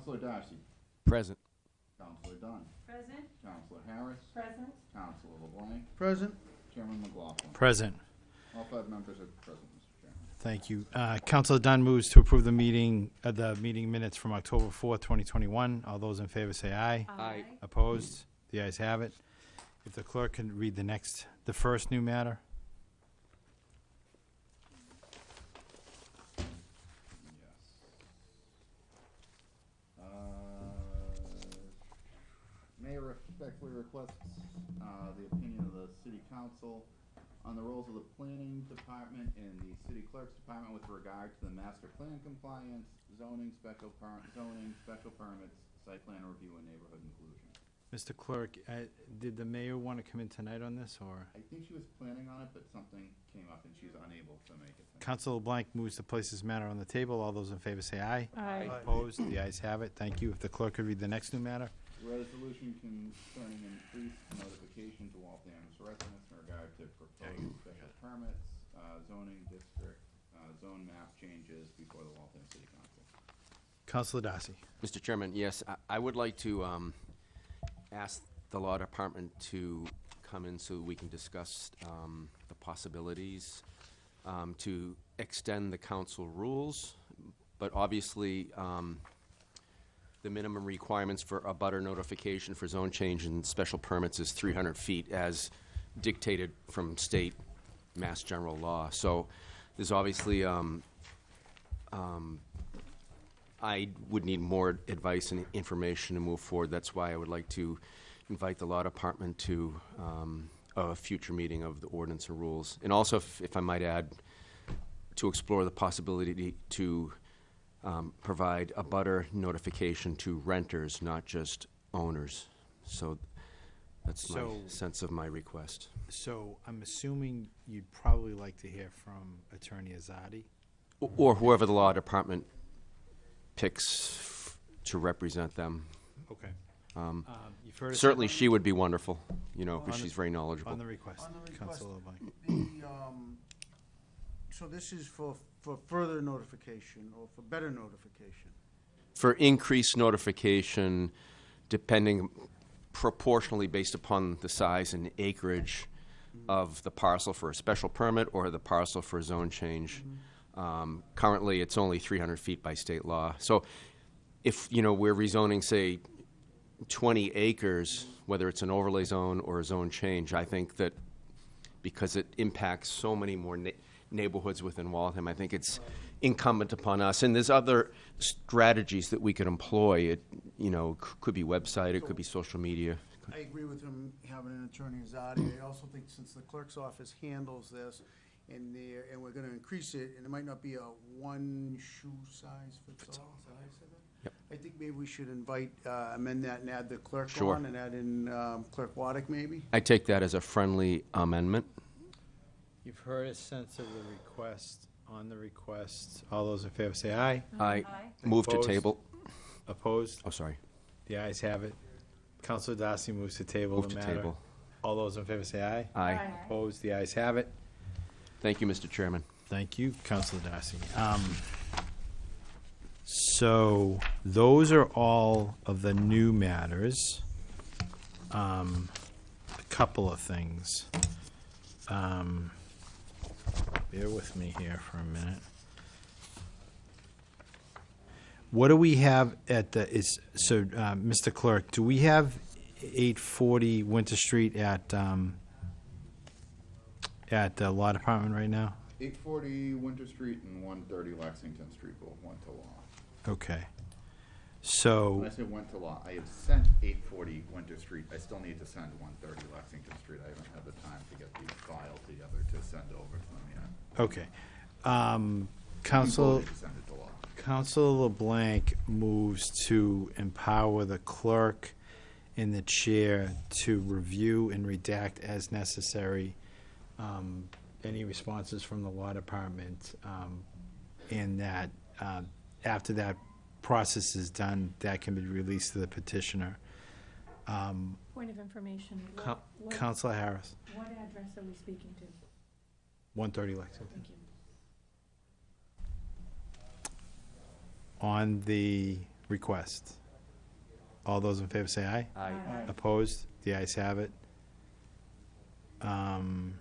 Councilor Darcy. Present. Councilor Dunn. Present. Councilor Harris. Present. Councilor LeBlanc. Present. Chairman McLaughlin. Present. All five members are present, Mr. Chairman. Thank you. Uh, Councilor Dunn moves to approve the meeting, uh, the meeting minutes from October 4th, 2021. All those in favor say aye. Aye. Opposed? The ayes have it. If the clerk can read the next, the first new matter. Yes. Uh, Mayor respectfully requests uh, the opinion of the city council on the roles of the planning department and the city clerk's department with regard to the master plan compliance, zoning, special per, zoning, special permits, site plan review, and neighborhood inclusion. Mr. Clerk, uh, did the mayor want to come in tonight on this, or? I think she was planning on it, but something came up and she's unable to make it. tonight. Councilor LeBlanc moves to place this matter on the table. All those in favor say aye. Aye. Opposed? The ayes have it. Thank you. If the clerk could read the next new matter. Resolution concerning increased notification to Waltham's residents in regard to proposed special permits, uh, zoning district, uh, zone map changes before the Waltham City Council. Councilor Darcy. Mr. Chairman, yes, I- I would like to um, ask the law department to come in so we can discuss um, the possibilities um, to extend the council rules, but obviously, um, the minimum requirements for abutter notification for zone change and special permits is 300 feet as dictated from state mass general law. So there's obviously um, I would need more advice and information to move forward. That's why I would like to invite the law department to um, a future meeting of the ordinance and rules. And also, if, if I might add, to explore the possibility to um, provide abutter notification to renters, not just owners. So that's my sense of my request. So I'm assuming you'd probably like to hear from Attorney Azadi. O- Or whoever the law department picks f- to represent them. Okay. Um, You've heard. us Certainly, she would be wonderful, you know, because the- she's very knowledgeable. On the request. On the request. Councilor LeBlanc. The, um, so this is for, for further notification or for better notification? For increased notification, depending proportionally based upon the size and acreage of the parcel for a special permit or the parcel for a zone change. Um, Currently, it's only 300 feet by state law. So if, you know, we're rezoning, say, 20 acres, whether it's an overlay zone or a zone change, I think that because it impacts so many more ne- neighborhoods within Waltham, I think it's incumbent upon us. And there's other strategies that we could employ. It, you know, c- could be website, it could be social media. I agree with him having an attorney Azadi. I also think since the clerk's office handles this, and there, and we're gonna increase it, and it might not be a one shoe size fits all, is that how you said that? Yep. I think maybe we should invite, uh, amend that and add the clerk Sure. on, and add in, um, Clerk Waddick maybe? I take that as a friendly amendment. You've heard a sense of the request. On the request, all those in favor say aye. I Aye. move to Opposed? table. Opposed? Oh, sorry. The ayes have it. Councilor Darcy moves to table Move the to matter. table. All those in favor say aye. Aye. Opposed? The ayes have it. Thank you, Mr. Chairman. Thank you, Councilor Darcy. Um, So, those are all of the new matters. Um, A couple of things. Um, Bear with me here for a minute. What do we have at the, is, so, uh, Mr. Clerk, do we have 840 Winter Street at, um, at the Law Department right now? Eight forty Winter Street and one thirty Lexington Street both went to law. Okay. So, When I say went to law, I have sent eight forty Winter Street. I still need to send one thirty Lexington Street. I haven't had the time to get the file together to send over to them yet. Okay. Um, We Counsel, voted to Send it to law. Councilor LeBlanc moves to empower the clerk and the chair to review and redact as necessary um, any responses from the law department, um, and that uh, after that process is done, that can be released to the petitioner. Um, Point of information. What- Coun- what- Councilor Harris, What address are we speaking to? 130 Lexington. Thank. On the request? All those in favor say aye. Aye. Opposed? The ayes have it. Um,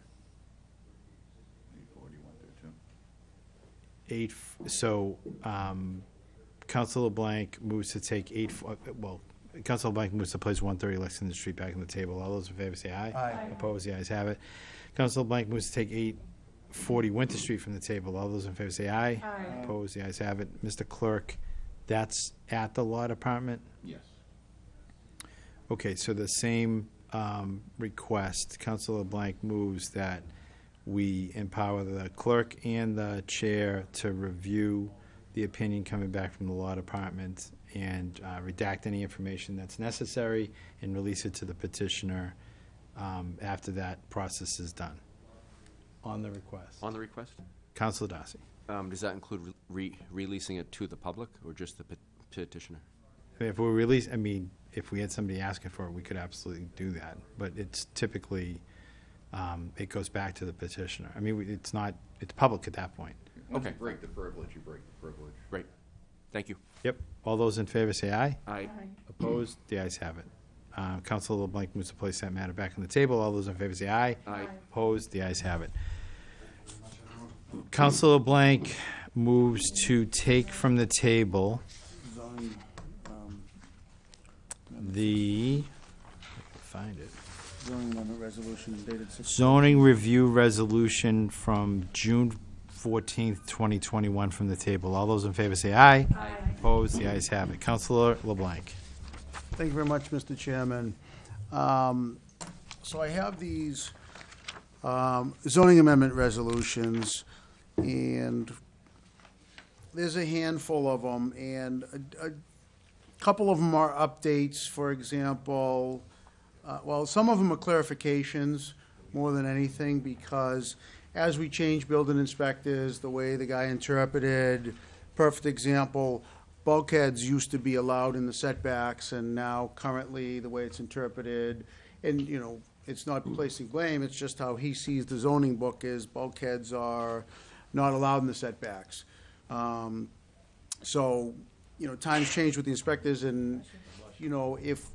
Eight forty, one through two. eight, f- so, um, Council LeBlanc moves to take eight, f- uh, well, Council LeBlanc moves to place one thirty Lexington Street back on the table. All those in favor say aye. Aye. Opposed? The ayes have it. Council LeBlanc moves to take eight forty Winter Street from the table. All those in favor say aye. Aye. Opposed? The ayes have it. Mr. Clerk, that's at the law department? Yes. Okay, so the same um, request, Councilor Blank moves that we empower the clerk and the chair to review the opinion coming back from the law department and uh, redact any information that's necessary and release it to the petitioner um, after that process is done. On the request. On the request? Councilor Darcy. Um, Does that include re- releasing it to the public or just the pet- petitioner? If we release, I mean, if we had somebody asking for it, we could absolutely do that. But it's typically, um, it goes back to the petitioner. I mean, we- it's not, it's public at that point. Once you Okay. break the privilege, you break the privilege. Right. Thank you. Yep. All those in favor say aye. Aye. Aye. Opposed? The ayes have it. Uh, Councilor LeBlanc moves to place that matter back on the table. All those in favor say aye. Aye. Opposed? The ayes have it. Councilor LeBlanc moves to take from the table Zoning, um, the, find it. zoning amendment resolution dated six. Zoning review resolution from June fourteenth, twenty twenty-one from the table. All those in favor say aye. Aye. Opposed, the ayes have it. Councilor LeBlanc. Thank you very much, Mr. Chairman. Um, So I have these um, zoning amendment resolutions, and there's a handful of them, and a a couple of them are updates, for example, uh, well, some of them are clarifications more than anything, because as we change building inspectors, the way the guy interpreted, perfect example, bulkheads used to be allowed in the setbacks, and now currently, the way it's interpreted, and, you know, it's not placing blame, it's just how he sees the zoning book is bulkheads are not allowed in the setbacks. Um, So, you know, times change with the inspectors, and, you know, if,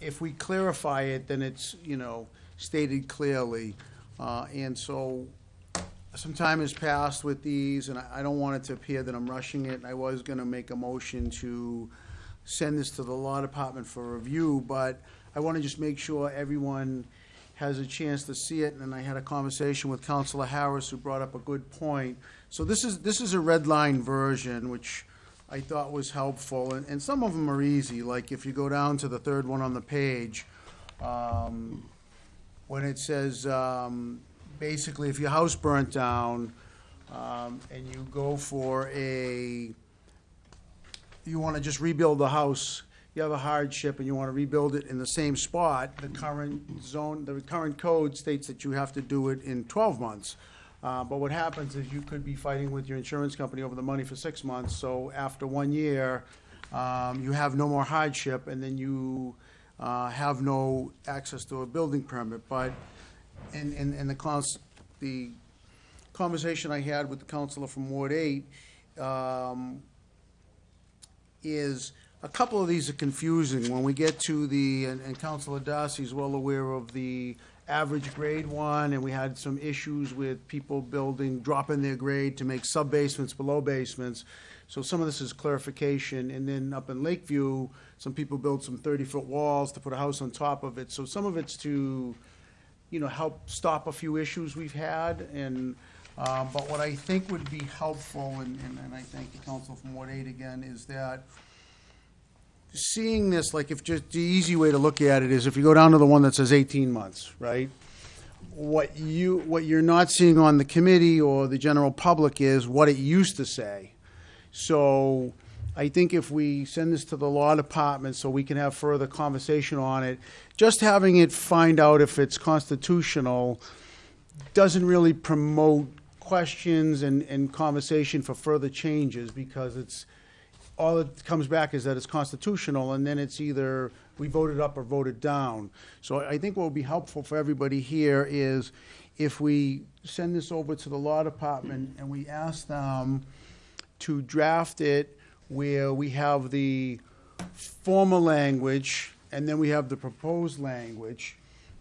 if we clarify it, then it's, you know, stated clearly. Uh, And so, some time has passed with these, and I I don't want it to appear that I'm rushing it. I was gonna make a motion to send this to the law department for review, but I wanna just make sure everyone has a chance to see it, and I had a conversation with Councilor Harris, who brought up a good point. So this is, this is a red line version, which I thought was helpful, and, and some of them are easy, like if you go down to the third one on the page, um, when it says, um, basically, if your house burnt down, um, and you go for a, you wanna just rebuild the house, you have a hardship and you wanna rebuild it in the same spot, the current zone, the current code states that you have to do it in twelve months. Uh, but what happens is you could be fighting with your insurance company over the money for six months, so after one year, um, you have no more hardship, and then you, uh, have no access to a building permit, but in, in, in the cons, the conversation I had with the councilor from Ward Eight, um, is, a couple of these are confusing. When we get to the, and and Councilor Darcy's well aware of the average grade one, and we had some issues with people building, dropping their grade to make sub-basements below basements. So some of this is clarification, and then up in Lakeview, some people build some thirty-foot walls to put a house on top of it. So some of it's to, you know, help stop a few issues we've had, and, um, but what I think would be helpful, and, and and I thank the council from Ward Eight again, is that seeing this, like if just, the easy way to look at it is if you go down to the one that says eighteen months, right? What you, what you're not seeing on the committee or the general public is what it used to say. So I think if we send this to the law department so we can have further conversation on it, just having it find out if it's constitutional doesn't really promote questions and, and conversation for further changes because it's, all that comes back is that it's constitutional, and then it's either we voted up or voted down. So I think what would be helpful for everybody here is if we send this over to the law department and we ask them to draft it where we have the former language, and then we have the proposed language,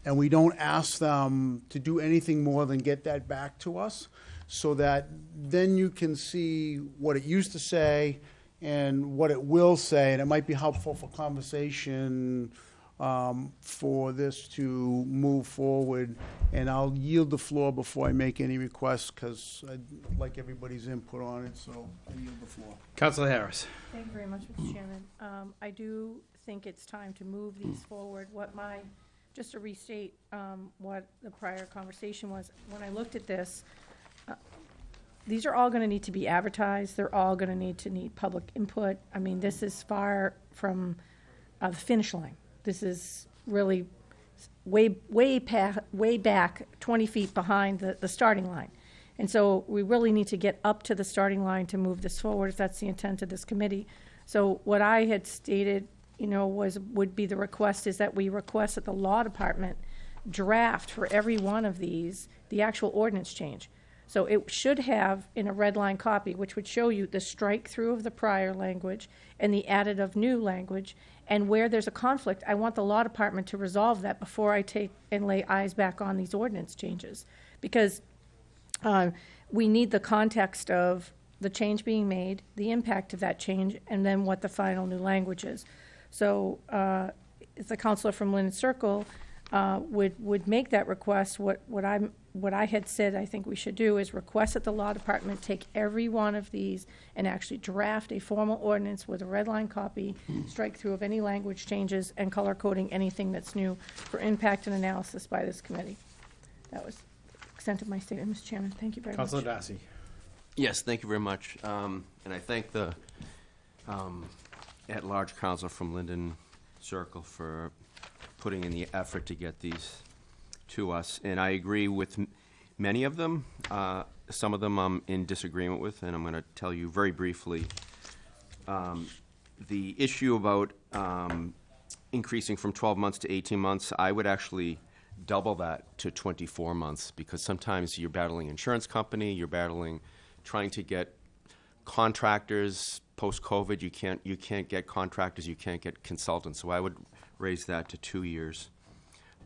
and we don't ask them to do anything more than get that back to us, so that then you can see what it used to say and what it will say, and it might be helpful for conversation um, for this to move forward. And I'll yield the floor before I make any requests, because I'd like everybody's input on it, so I yield the floor. Councilor Harris. Thank you very much, Mr. Chairman. Um, I do think it's time to move these forward. What my, just to restate um, what the prior conversation was, when I looked at this, uh, these are all going to need to be advertised. They're all going to need to need public input. I mean, this is far from uh, the finish line. This is really way, way pa, way back, 20 feet behind the, the starting line. And so we really need to get up to the starting line to move this forward, if that's the intent of this committee. So what I had stated, you know, was, would be the request is that we request that the law department draft for every one of these, the actual ordinance change. So it should have in a red line copy, which would show you the strike through of the prior language and the added of new language. And where there's a conflict, I want the law department to resolve that before I take and lay eyes back on these ordinance changes. Because uh, we need the context of the change being made, the impact of that change, and then what the final new language is. So, uh, the councilor from Lynn Circle uh, would, would make that request, what, what I'm, what I had said I think we should do is request that the law department take every one of these and actually draft a formal ordinance with a red line copy, strike through of any language changes, and color coding anything that's new for impact and analysis by this committee. That was the extent of my statement, Mr. Chairman. Thank you very much. Councilor Darcy. Yes, thank you very much. Um, And I thank the um, at-large counsel from Linden Circle for putting in the effort to get these to us. And I agree with many of them. Uh, Some of them I'm in disagreement with, and I'm going to tell you very briefly. Um, The issue about um, increasing from 12 months to 18 months, I would actually double that to 24 months, because sometimes you're battling insurance company, you're battling, trying to get contractors, post-COVID, you can't, you can't get contractors, you can't get consultants, so I would raise that to two years.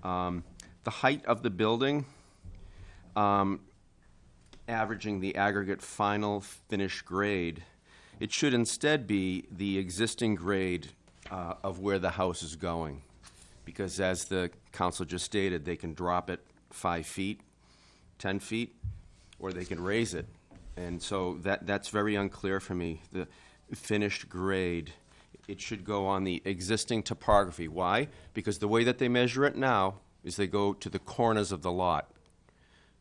Um, The height of the building, um, averaging the aggregate final finish grade, it should instead be the existing grade uh, of where the house is going. Because as the council just stated, they can drop it five feet, 10 feet, or they can raise it. And so that, that's very unclear for me. The finished grade, it should go on the existing topography. Why? Because the way that they measure it now is they go to the corners of the lot.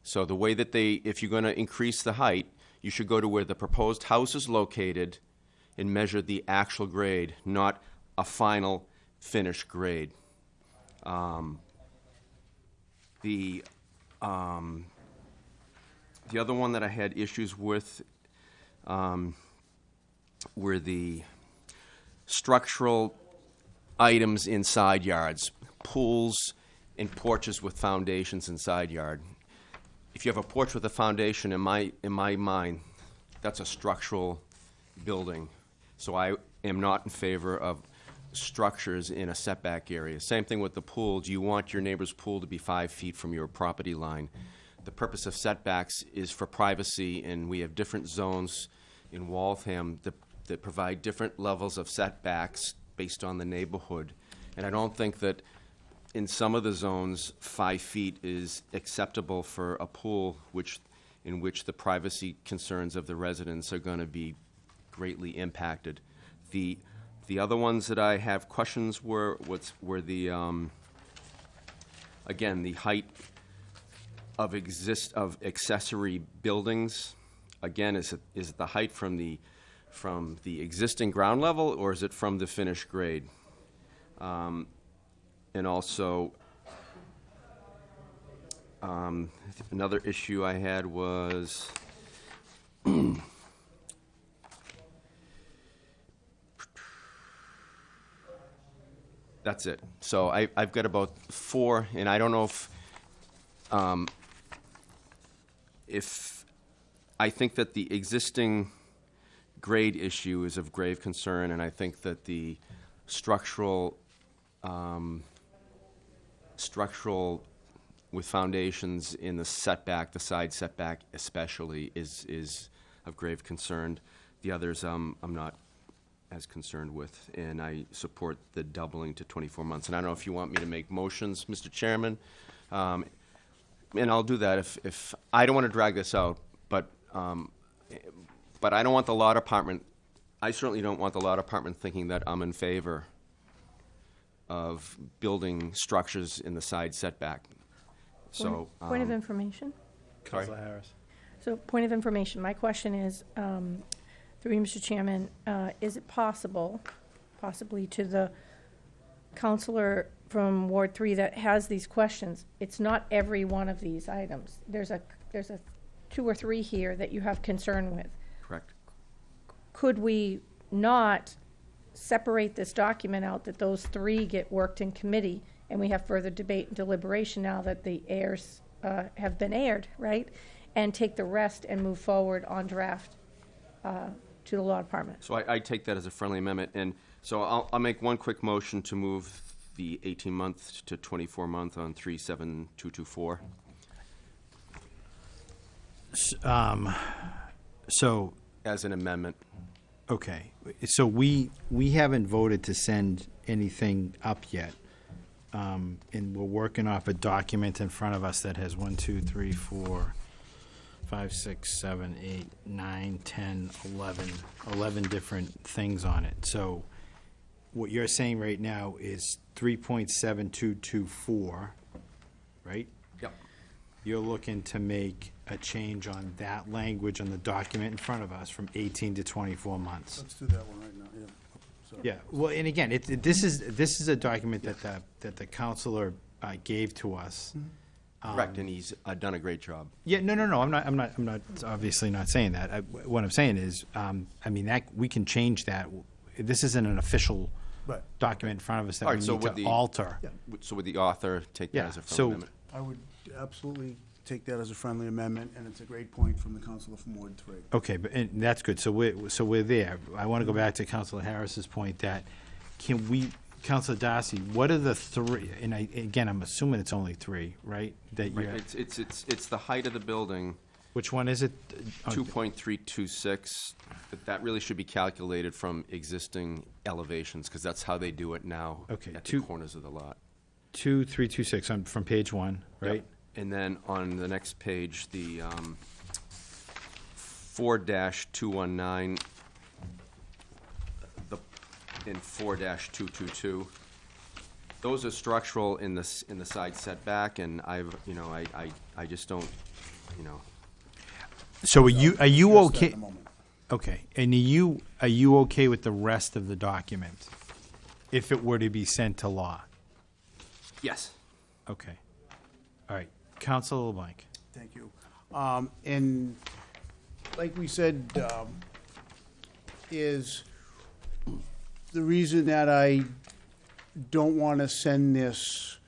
So the way that they, if you're gonna increase the height, you should go to where the proposed house is located and measure the actual grade, not a final finished grade. Um, The, um, the other one that I had issues with, um, were the structural items in side yards, pools and porches with foundations in side yard. If you have a porch with a foundation, in my, in my mind, that's a structural building. So I am not in favor of structures in a setback area. Same thing with the pool. Do you want your neighbor's pool to be five feet from your property line? The purpose of setbacks is for privacy, and we have different zones in Waltham that, that provide different levels of setbacks based on the neighborhood. And I don't think that in some of the zones, five feet is acceptable for a pool, which, in which the privacy concerns of the residents are gonna be greatly impacted. The, the other ones that I have questions were, what's, were the, um, again, the height of exist, of accessory buildings. Again, is it, is it the height from the, from the existing ground level, or is it from the finished grade? Um, And also, um, another issue I had was, that's it. So I, I've got about four, and I don't know if, um, if, I think that the existing grade issue is of grave concern, and I think that the structural, um, structural with foundations in the setback, the side setback especially, is, is of grave concern. The others, um, I'm not as concerned with, and I support the doubling to 24 months. And I don't know if you want me to make motions, Mr. Chairman, um, and I'll do that if, if, I don't want to drag this out, but, um, but I don't want the law department, I certainly don't want the law department thinking that I'm in favor of building structures in the side setback. So. Point of um, information? Sorry. Councilor Harris. So, point of information, my question is, um, through you, Mr. Chairman, uh, is it possible, possibly to the councilor from Ward Three that has these questions, it's not every one of these items. There's a, there's a two or three here that you have concern with. Correct. Could we not separate this document out, that those three get worked in committee, and we have further debate and deliberation now that the airs uh, have been aired, right? And take the rest and move forward on draft uh, to the law department? So I, I take that as a friendly amendment, and so I'll, I'll make one quick motion to move the 18-month to 24-month on 37224. Um, so, As an amendment. Okay, so we, we haven't voted to send anything up yet. Um, and we're working off a document in front of us that has one, two, three, four, five, six, seven, eight, nine, ten, eleven, eleven different things on it. So what you're saying right now is three point seven two two four, right? Yep. You're looking to make a change on that language on the document in front of us from 18 to 24 months. Let's do that one right now, yeah. Sorry. Yeah, well, and again, it, it- this is, this is a document that the, that the councilor uh, gave to us. Correct, and he's uh, done a great job. Yeah, no, no, no, I'm not, I'm not, I'm not, obviously not saying that. I- What I'm saying is, um, I mean, that, we can change that. This isn't an official Right. document in front of us that All we right, so need would to the- alter. Yeah. So would the author take that Yeah, as a friendly so- amendment? I would absolutely take that as a friendly amendment, and it's a great point from the councilor from Ward Three. Okay, but, and that's good, so we're, so we're there. I want to go back to Councilor Harris's point that, can we, Councilor Darcy, what are the three, and I, again, I'm assuming it's only three, right? That Right, you're, it's, it's, it's, it's the height of the building, which one is it? Oh, 2.326, but that really should be calculated from existing elevations, because that's how they do it now. Okay, At the two- corners of the lot. Two, three, two, six, on, from page one, right? Yep. And then on the next page, the um, four dash two one nine, the, in 4 222. those are structural in the, s- in the side setback, and I've, you know, I, I, I just don't, you know, So are you, are you Address that okay? a moment. Okay, and are you, are you okay with the rest of the document? If it were to be sent to law? yes. Okay. All right, Councilor LeBlanc. Thank you. Um, and like we said, um, is the reason that I don't want to send this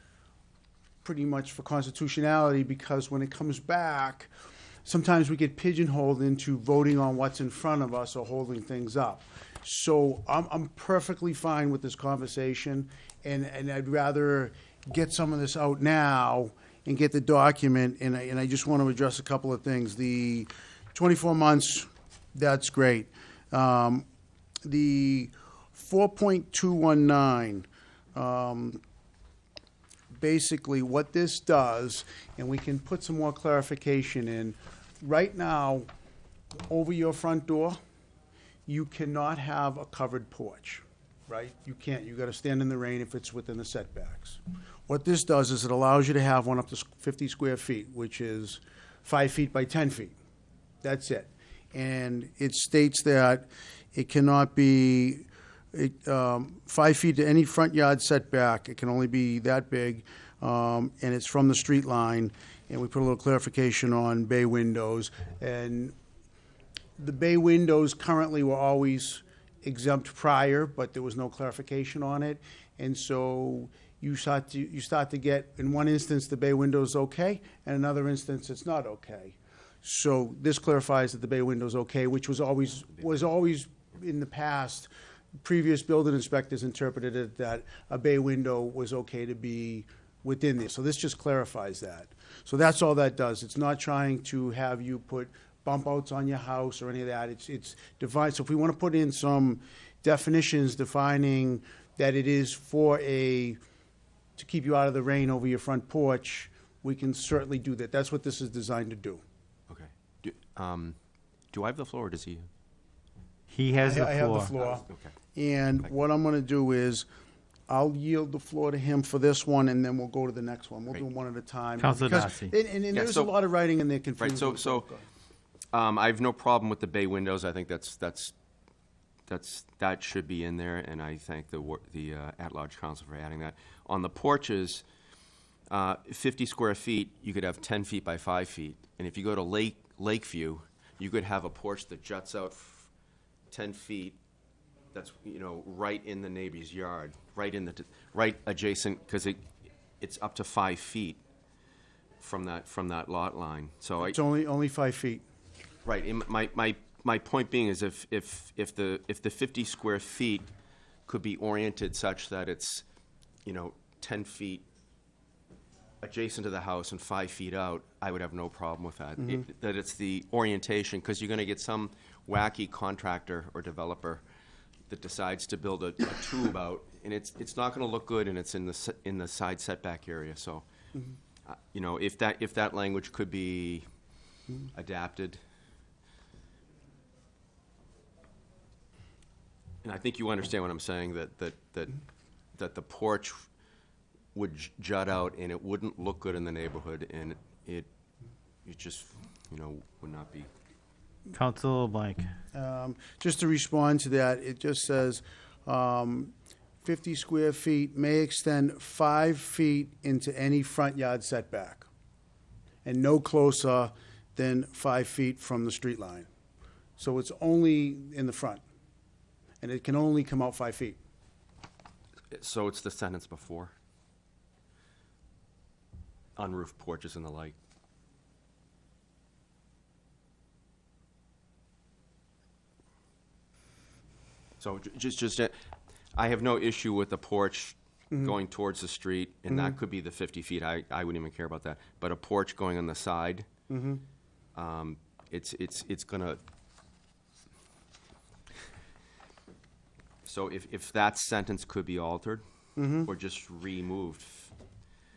pretty much for constitutionality, because when it comes back, sometimes we get pigeonholed into voting on what's in front of us or holding things up. So I'm, I'm perfectly fine with this conversation, and, and I'd rather get some of this out now and get the document, and I, and I just want to address a couple of things. The 24 months, that's great. Um, the 4.219, um, basically what this does, and we can put some more clarification in, right now, over your front door, you cannot have a covered porch, right? You can't, you gotta stand in the rain if it's within the setbacks. What this does is it allows you to have one up to fifty square feet, which is five feet by ten feet. That's it. And it states that it cannot be, it, um, five feet to any front yard setback, it can only be that big, um, and it's from the street line. And we put a little clarification on bay windows. And the bay windows currently were always exempt prior, but there was no clarification on it. And so you start to, you start to get, in one instance, the bay window is okay, and another instance, it's not okay. So this clarifies that the bay window is okay, which was always, was always in the past, previous building inspectors interpreted it that a bay window was okay to be within there. So this just clarifies that. So that's all that does. It's not trying to have you put bump outs on your house or any of that. It's, it's defined, so if we want to put in some definitions defining that it is for a, to keep you out of the rain over your front porch, we can certainly do that. That's what this is designed to do. Okay. Do, um, do I have the floor, or does he? He has the I have the floor. floor. Okay. And what I'm gonna do is, I'll yield the floor to him for this one, and then we'll go to the next one. We'll do Great. them one at a time. Councilor Because- Darcy. And, and Yeah, there's a so- lot of writing in there confusing. Right, so- so- Um, I have no problem with the bay windows. I think that's, that's, that's, that should be in there, and I thank the, wor- the, uh, at-large council for adding that. On the porches, uh, fifty square feet, you could have ten feet by five feet. And if you go to Lake, Lakeview, you could have a porch that juts out f- ten feet, that's, you know, right in the neighbor's yard, right in the, t- right adjacent, because it, it's up to five feet from that, from that lot line. So I, It's only, only five feet. Right, my, my, my point being is if, if, if the, if the fifty square feet could be oriented such that it's, you know, ten feet adjacent to the house and five feet out, I would have no problem with that. Mm-hmm. It- That it's the orientation, because you're gonna get some wacky contractor or developer that decides to build a, a tube out, and it's, it's not gonna look good, and it's in the, s- in the side setback area, so, mm-hmm. uh, you know, if that, if that language could be mm-hmm. adapted, And I think you understand what I'm saying, that, that, that, that the porch would j- jut out and it wouldn't look good in the neighborhood and it, it just, you know, would not be. Councilor LeBlanc. Um, Just to respond to that, it just says, um, 50 square feet may extend five feet into any front yard setback, and no closer than five feet from the street line. So it's only in the front, and it can only come out five feet. So it's the sentence before. On roof porches and the like. So just, just, uh, I have no issue with the porch going towards the street, and that could be the fifty feet, I, I wouldn't even care about that. But a porch going on the side, um, it's, it's, it's gonna. So if, if that sentence could be altered, or just removed,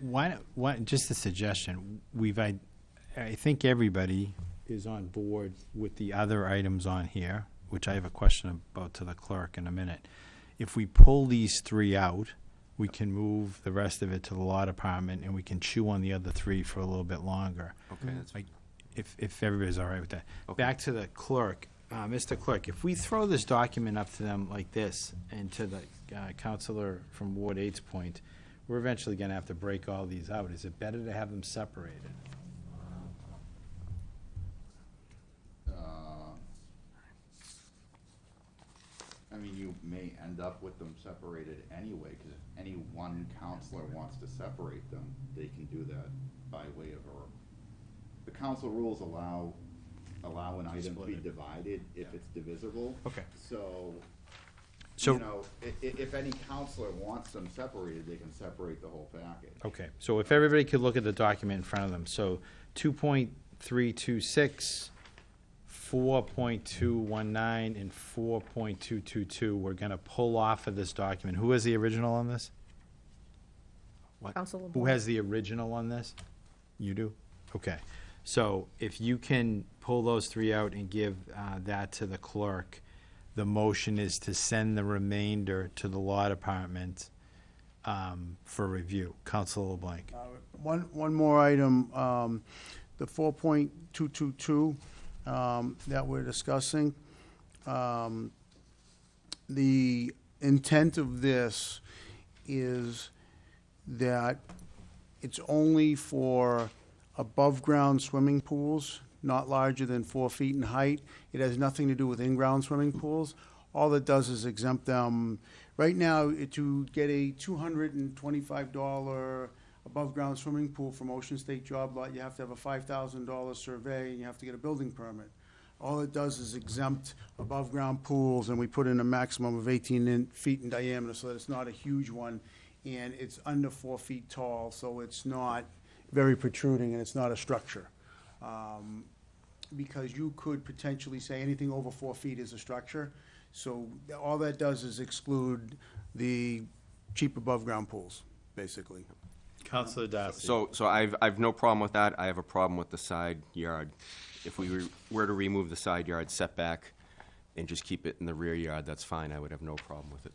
Why, don't- why, just a suggestion, we've, I, I think everybody is on board with the other items on here, which I have a question about to the clerk in a minute. If we pull these three out, we can move the rest of it to the law department, and we can chew on the other three for a little bit longer. okay, that's, Like, if, if everybody's all right with that. Okay. Back to the clerk, uh, Mr. Clerk, if we throw this document up to them like this, and to the uh, councilor from Ward Eight's point, we're eventually gonna have to break all these out. Is it better to have them separated? Uh, I mean, you may end up with them separated anyway, because if any one councilor wants to separate them, they can do that by way of a, the council rules allow, allow an item to be it. divided if it's divisible. Okay. So, So- you know, i- i- if any councilor wants them separated, they can separate the whole package. Okay, so if everybody could look at the document in front of them, so 2.326, 4.219, and four point two two two, we're gonna pull off of this document. Who has the original on this? Council Who LeBlanc. has the original on this? You do? Okay. So if you can pull those three out and give uh, that to the clerk, the motion is to send the remainder to the law department um, for review. Councilor LeBlanc. Uh, One, one more item, um, the four point two two two, um, that we're discussing. Um, the intent of this is that it's only for above-ground swimming pools, not larger than four feet in height. It has nothing to do with in-ground swimming pools. All it does is exempt them, right now, to get a two hundred and twenty-five dollar above-ground swimming pool from Ocean State Job Lot, you have to have a five thousand dollar survey, and you have to get a building permit. All it does is exempt above-ground pools, and we put in a maximum of eighteen in- feet in diameter, so that it's not a huge one, and it's under four feet tall, so it's not very protruding, and it's not a structure. Um, Because you could potentially say anything over four feet is a structure, so all that does is exclude the cheap above-ground pools, basically. Councilor Darcy. So, so I've, I've no problem with that. I have a problem with the side yard. If we were- were to remove the side yard setback and just keep it in the rear yard, that's fine. I would have no problem with it.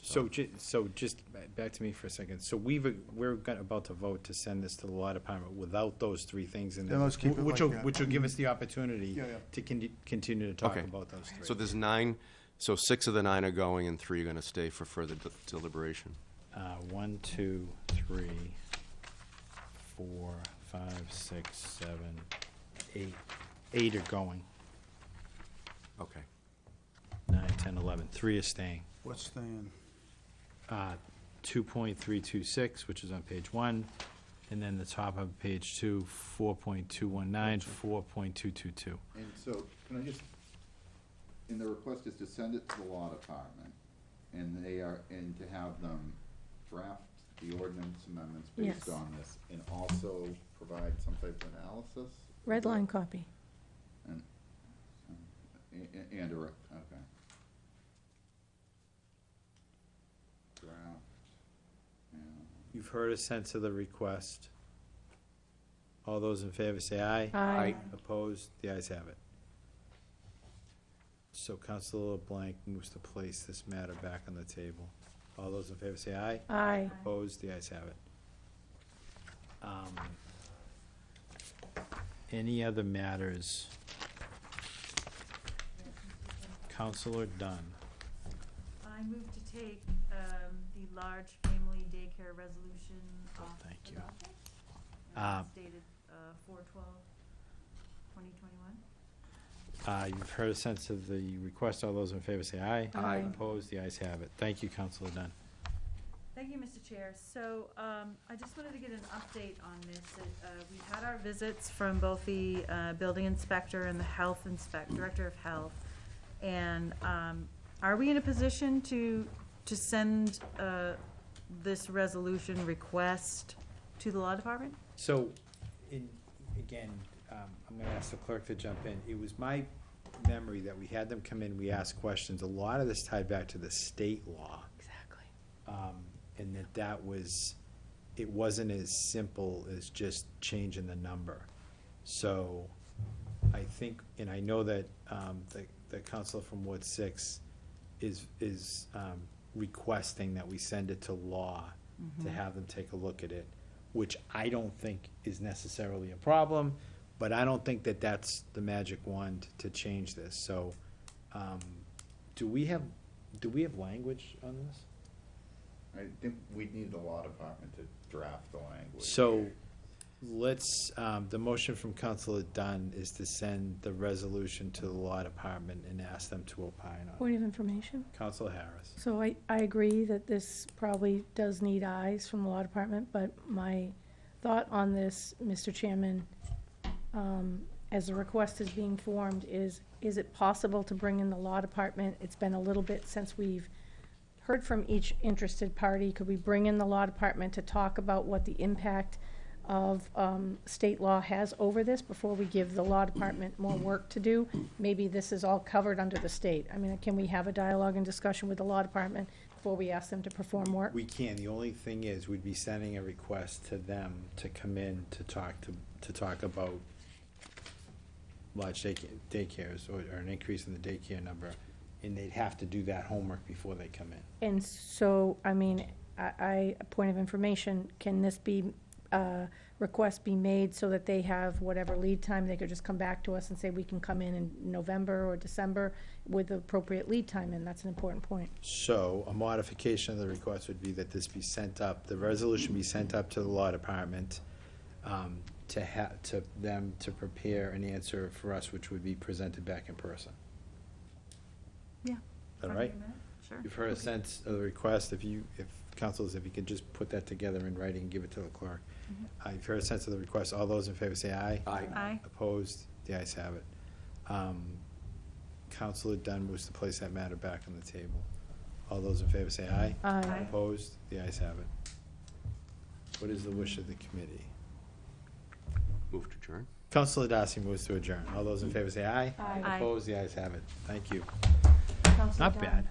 So, ju- so just ba- back to me for a second. So we've, uh, we're gonna- about to vote to send this to the law department without those three things in there. Then let's keep it Which like will, that. which will give us the opportunity Yeah, yeah. to con- continue to talk Okay. about those three. So there's nine, so six of the nine are going and three are gonna stay for further de- deliberation. Uh, one, two, three, four, five, six, seven, eight. Eight are going. Okay. Nine, ten, eleven. Three are staying. What's staying? Uh, two point three two six, which is on page one, and then the top of page two, four point two one nine, four point two two two. And so, can I just, and the request is to send it to the law department, and they are, and to have them draft the ordinance amendments based on this, and also provide some type of analysis? Red line copy. And, and, and a, rec- okay. Draft, yeah. You've heard a sense of the request. All those in favor say aye. Aye. Opposed? The ayes have it. So Councilor LeBlanc moves to place this matter back on the table. All those in favor say aye. Aye. Opposed? The ayes have it. Um, Any other matters? Councilor Dunn. I move to take um, the large family daycare resolution off Thank the you. docket. Uh, And it's dated four twelve, twenty twenty-one. Uh, You've heard a sense of the request. All those in favor say aye. Aye. Opposed? The ayes have it. Thank you, Councilor Dunn. Thank you, Mr. Chair. So um, I just wanted to get an update on this. Uh, We've had our visits from both the uh, building inspector and the health inspect, director of health. And um, are we in a position to, to send uh, this resolution request to the law department? So, in, again, um, I'm gonna ask the clerk to jump in. It was my memory that we had them come in, we asked questions. A lot of this tied back to the state law. Exactly. um, and that that was, it wasn't as simple as just changing the number. So, I think, and I know that, um, the, the councilor from Ward Six is, is, um, requesting that we send it to law to have them take a look at it, which I don't think is necessarily a problem, but I don't think that that's the magic wand to change this, so, um, do we have, do we have language on this? I think we need the law department to draft the language. So, let's, um, the motion from Councilor Dunn is to send the resolution to the law department and ask them to opine on it. Point of information. Councilor Harris. So I, I agree that this probably does need eyes from the law department, but my thought on this, Mr. Chairman, um, as the request is being formed, is, is it possible to bring in the law department? It's been a little bit since we've heard from each interested party. Could we bring in the law department to talk about what the impact of um, state law has over this before we give the law department more work to do? Maybe this is all covered under the state. I mean, can we have a dialogue and discussion with the law department before we ask them to perform work? We can, the only thing is, we'd be sending a request to them to come in to talk to, to talk about large daycare, daycares, or, or an increase in the daycare number, and they'd have to do that homework before they come in. And so, I mean, I, I, a point of information, can this be, uh, request be made so that they have whatever lead time, they could just come back to us and say we can come in in November or December with appropriate lead time, and that's an important point. So, a modification of the request would be that this be sent up, the resolution be sent up to the law department, um, to have, to them to prepare an answer for us, which would be presented back in person. Yeah. All right? Sure. You've heard a sense of the request, if you, if councilors, if you could just put that together in writing and give it to the clerk. Uh, You've heard a sense of the request. All those in favor say aye. Aye. Aye. Opposed? The ayes have it. Um, Councilor Dunn moves to place that matter back on the table. All those in favor say aye. Aye. Aye. Opposed? The ayes have it. What is the wish of the committee? Move to adjourn. Councilor Darcy moves to adjourn. All those in favor say aye. Aye. Aye. Opposed? The ayes have it. Thank you. Councilor Not Dunn. bad.